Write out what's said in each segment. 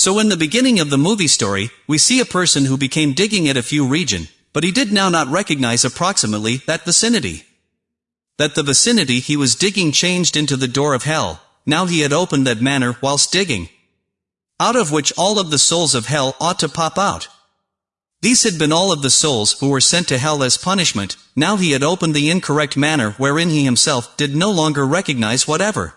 So in the beginning of the movie story, we see a person who became digging at a few region, but he did now not recognize approximately that vicinity. That the vicinity he was digging changed into the door of hell, now he had opened that manner whilst digging. Out of which all of the souls of hell ought to pop out. These had been all of the souls who were sent to hell as punishment, now he had opened the incorrect manner wherein he himself did no longer recognize whatever.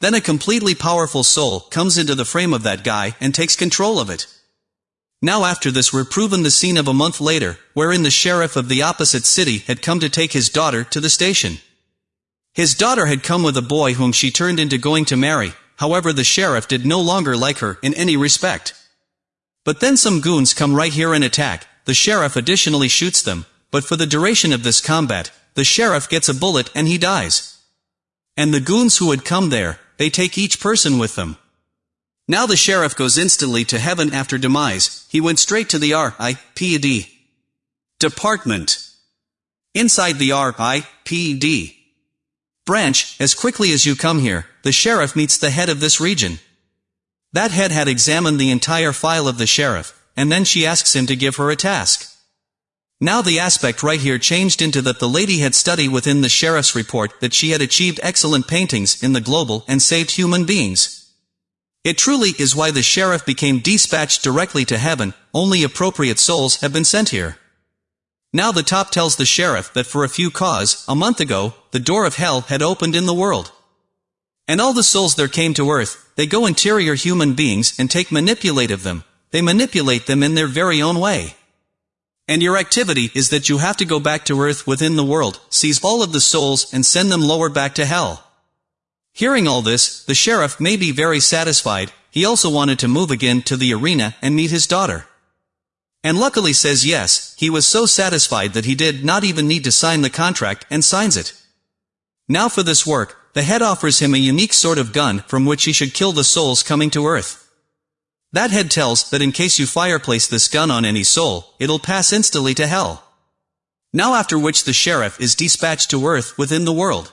Then a completely powerful soul comes into the frame of that guy and takes control of it. Now after this we're proven the scene of a month later, wherein the sheriff of the opposite city had come to take his daughter to the station. His daughter had come with a boy whom she turned into going to marry, however the sheriff did no longer like her in any respect. But then some goons come right here and attack, the sheriff additionally shoots them, but for the duration of this combat, the sheriff gets a bullet and he dies. And the goons who had come there, they take each person with them. Now the sheriff goes instantly to heaven after demise, he went straight to the R.I.P.D. Department. Inside the R.I.P.D. branch, as quickly as you come here, the sheriff meets the head of this region. That head had examined the entire file of the sheriff, and then she asks him to give her a task. Now the aspect right here changed into that the lady had studied within the sheriff's report that she had achieved excellent paintings in the global and saved human beings. It truly is why the sheriff became dispatched directly to heaven, only appropriate souls have been sent here. Now the top tells the sheriff that for a few cause, a month ago, the door of hell had opened in the world. And all the souls there came to earth, they go interior human beings and take manipulate of them, they manipulate them in their very own way. And your activity is that you have to go back to earth within the world, seize all of the souls and send them lower back to hell. Hearing all this, the sheriff may be very satisfied, he also wanted to move again to the arena and meet his daughter. And luckily says yes, he was so satisfied that he did not even need to sign the contract and signs it. Now for this work, the head offers him a unique sort of gun from which he should kill the souls coming to earth. That head tells that in case you fireplace this gun on any soul, it'll pass instantly to hell. Now after which the sheriff is dispatched to earth within the world.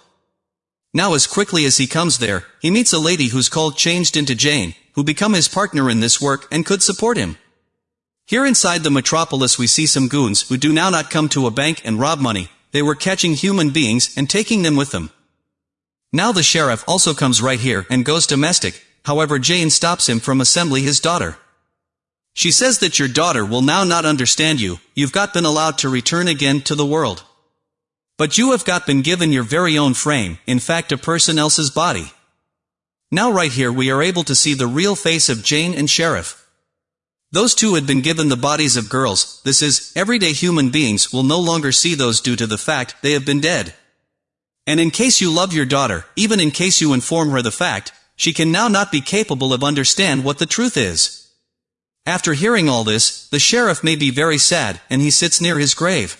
Now as quickly as he comes there, he meets a lady who's called changed into Jane, who become his partner in this work and could support him. Here inside the metropolis we see some goons who do now not come to a bank and rob money, they were catching human beings and taking them with them. Now the sheriff also comes right here and goes domestic, however Jane stops him from assembly his daughter. She says that your daughter will now not understand you, you've got been allowed to return again to the world. But you have got been given your very own frame, in fact a person else's body. Now right here we are able to see the real face of Jane and Sheriff. Those two had been given the bodies of girls, this is, everyday human beings will no longer see those due to the fact they have been dead. And in case you love your daughter, even in case you inform her the fact, she can now not be capable of understand what the truth is. After hearing all this, the sheriff may be very sad, and he sits near his grave.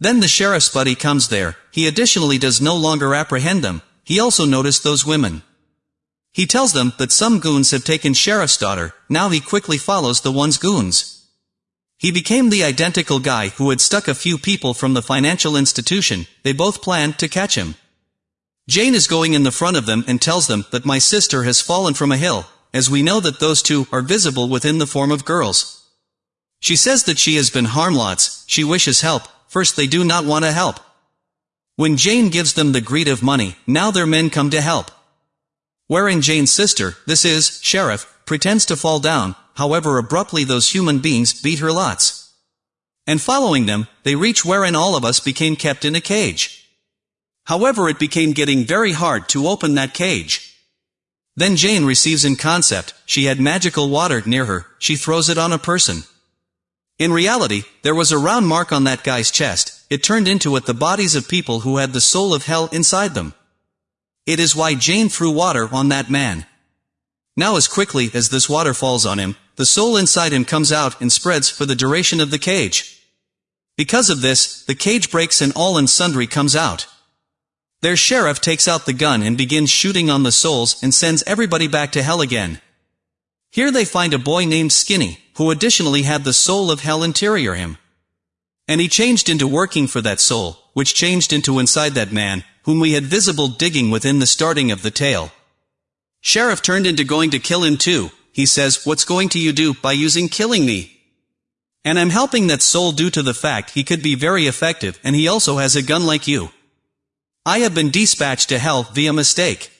Then the sheriff's buddy comes there, he additionally does no longer apprehend them, he also noticed those women. He tells them that some goons have taken sheriff's daughter, now he quickly follows the one's goons. He became the identical guy who had stuck a few people from the financial institution, they both planned to catch him. Jane is going in the front of them and tells them that my sister has fallen from a hill, as we know that those two are visible within the form of girls. She says that she has been harmed lots, she wishes help, First they do not want to help. When Jane gives them the greed of money, now their men come to help. Wherein Jane's sister, this is, Sheriff, pretends to fall down, however abruptly those human beings beat her lots. And following them, they reach wherein all of us became kept in a cage. However it became getting very hard to open that cage. Then Jane receives in concept, she had magical water near her, she throws it on a person. In reality, there was a round mark on that guy's chest, it turned into it the bodies of people who had the soul of hell inside them. It is why Jane threw water on that man. Now as quickly as this water falls on him, the soul inside him comes out and spreads for the duration of the cage. Because of this, the cage breaks and all and sundry comes out. Their sheriff takes out the gun and begins shooting on the souls and sends everybody back to hell again. Here they find a boy named Skinny, who additionally had the soul of hell interior him. And he changed into working for that soul, which changed into inside that man, whom we had visible digging within the starting of the tale. Sheriff turned into going to kill him too, he says, what's going to you do by using killing me? And I'm helping that soul due to the fact he could be very effective and he also has a gun like you. I have been dispatched to hell via mistake.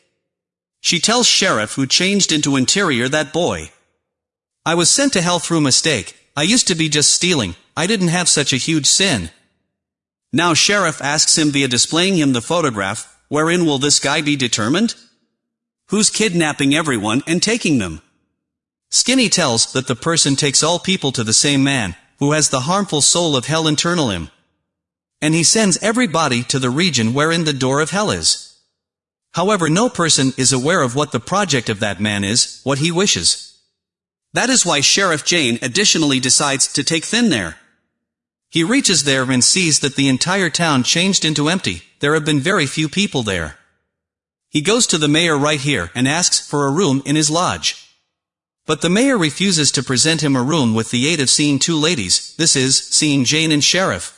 She tells Sheriff who changed into Interior that boy. I was sent to hell through mistake, I used to be just stealing, I didn't have such a huge sin. Now Sheriff asks him via displaying him the photograph, wherein will this guy be determined? Who's kidnapping everyone and taking them? Skinny tells that the person takes all people to the same man, who has the harmful soul of hell internal him. And he sends everybody to the region wherein the door of hell is. However no person is aware of what the project of that man is, what he wishes. That is why Sheriff Jane additionally decides to take Thin there. He reaches there and sees that the entire town changed into empty, there have been very few people there. He goes to the mayor right here and asks for a room in his lodge. But the mayor refuses to present him a room with the aid of seeing two ladies, this is, seeing Jane and Sheriff.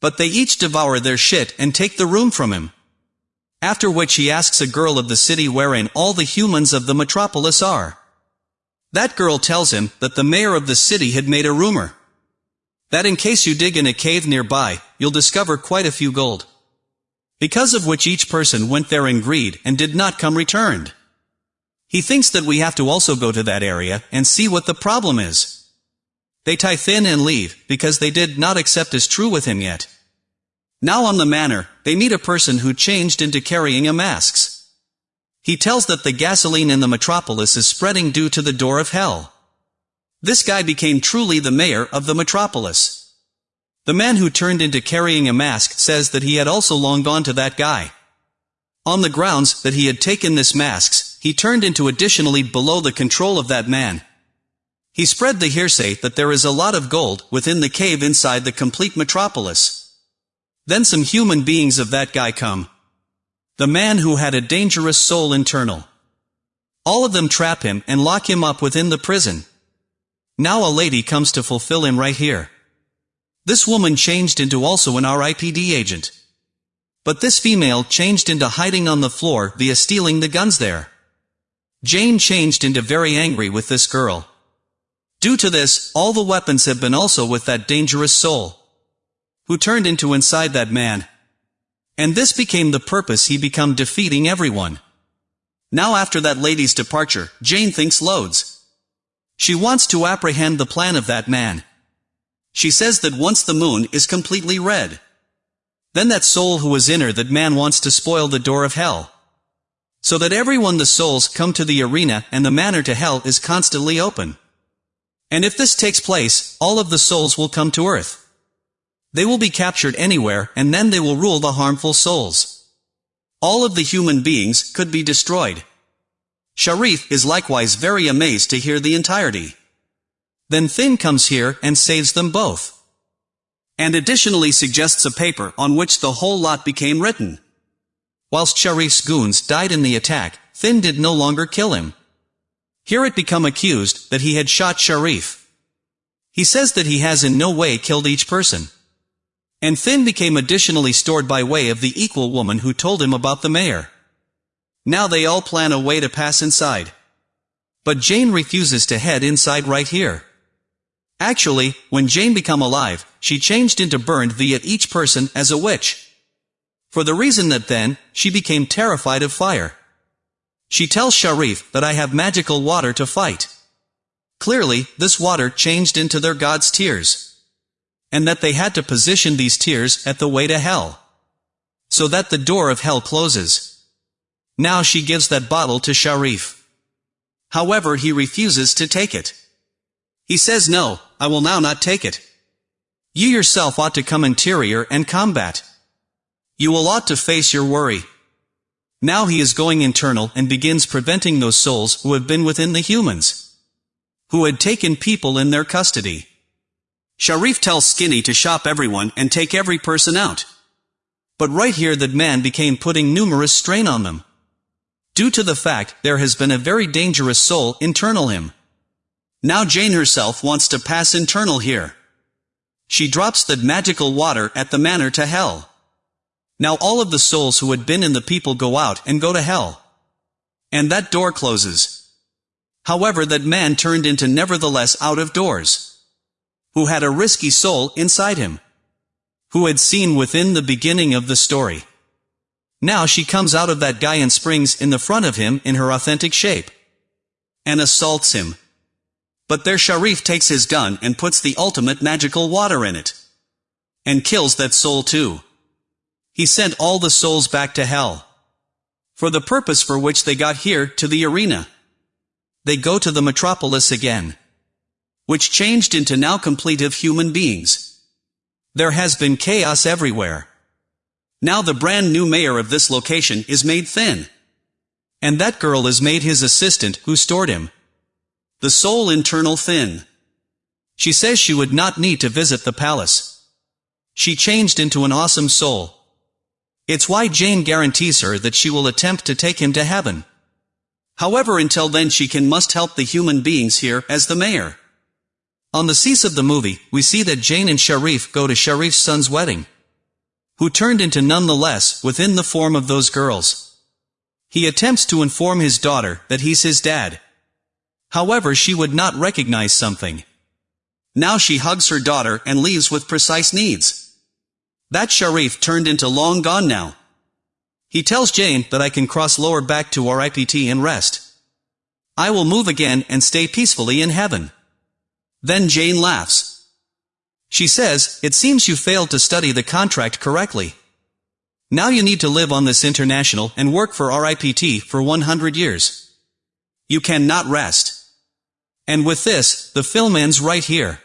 But they each devour their shit and take the room from him. After which he asks a girl of the city wherein all the humans of the metropolis are. That girl tells him that the mayor of the city had made a rumor. That in case you dig in a cave nearby, you'll discover quite a few gold. Because of which each person went there in greed and did not come returned. He thinks that we have to also go to that area and see what the problem is. They tie thin and leave, because they did not accept as true with him yet. Now on the manor, they meet a person who changed into carrying a masks. He tells that the gasoline in the metropolis is spreading due to the door of hell. This guy became truly the mayor of the metropolis. The man who turned into carrying a mask says that he had also long gone to that guy. On the grounds that he had taken this masks, he turned into additionally below the control of that man. He spread the hearsay that there is a lot of gold within the cave inside the complete metropolis. Then some human beings of that guy come, the man who had a dangerous soul internal. All of them trap him and lock him up within the prison. Now a lady comes to fulfill him right here. This woman changed into also an RIPD agent. But this female changed into hiding on the floor via stealing the guns there. Jane changed into very angry with this girl. Due to this, all the weapons have been also with that dangerous soul. Who turned into inside that man, and this became the purpose he become defeating everyone. Now after that lady's departure, Jane thinks loads. She wants to apprehend the plan of that man. She says that once the moon is completely red, then that soul who is in her that man wants to spoil the door of hell. So that everyone the souls come to the arena and the manor to hell is constantly open. And if this takes place, all of the souls will come to earth. They will be captured anywhere, and then they will rule the harmful souls. All of the human beings could be destroyed. Sharif is likewise very amazed to hear the entirety. Then Finn comes here and saves them both. And additionally suggests a paper on which the whole lot became written. Whilst Sharif's goons died in the attack, Finn did no longer kill him. Here it become accused that he had shot Sharif. He says that he has in no way killed each person. And Finn became additionally stored by way of the equal woman who told him about the mayor. Now they all plan a way to pass inside. But Jane refuses to head inside right here. Actually, when Jane become alive, she changed into burned via each person as a witch. For the reason that then, she became terrified of fire. She tells Sharif that I have magical water to fight. Clearly, this water changed into their god's tears and that they had to position these tears at the way to hell. So that the door of hell closes. Now she gives that bottle to Sharif. However he refuses to take it. He says no, I will now not take it. You yourself ought to come interior and combat. You will ought to face your worry. Now he is going internal and begins preventing those souls who have been within the humans. Who had taken people in their custody. Sharif tells Skinny to shop everyone and take every person out. But right here that man became putting numerous strain on them. Due to the fact there has been a very dangerous soul internal him. Now Jane herself wants to pass internal here. She drops the magical water at the manor to hell. Now all of the souls who had been in the people go out and go to hell. And that door closes. However that man turned into nevertheless out of doors. Who had a risky soul inside him. Who had seen within the beginning of the story. Now she comes out of that guy and springs in the front of him in her authentic shape. And assaults him. But there Sharif takes his gun and puts the ultimate magical water in it. And kills that soul too. He sent all the souls back to hell. For the purpose for which they got here to the arena. They go to the metropolis again. Which changed into now complete of human beings. There has been chaos everywhere. Now the brand new mayor of this location is made thin. And that girl is made his assistant who stored him. The soul internal thin. She says she would not need to visit the palace. She changed into an awesome soul. It's why Jane guarantees her that she will attempt to take him to heaven. However until then she can must help the human beings here as the mayor. On the cease of the movie, we see that Jane and Sharif go to Sharif's son's wedding who turned into nonetheless within the form of those girls. He attempts to inform his daughter that he's his dad. However she would not recognize something. Now she hugs her daughter and leaves with precise needs. That Sharif turned into long gone now. He tells Jane that I can cross lower back to RIPD and rest. I will move again and stay peacefully in heaven. Then Jane laughs. She says, it seems you failed to study the contract correctly. Now you need to live on this international and work for RIPD for 100 years. You cannot rest. And with this, the film ends right here.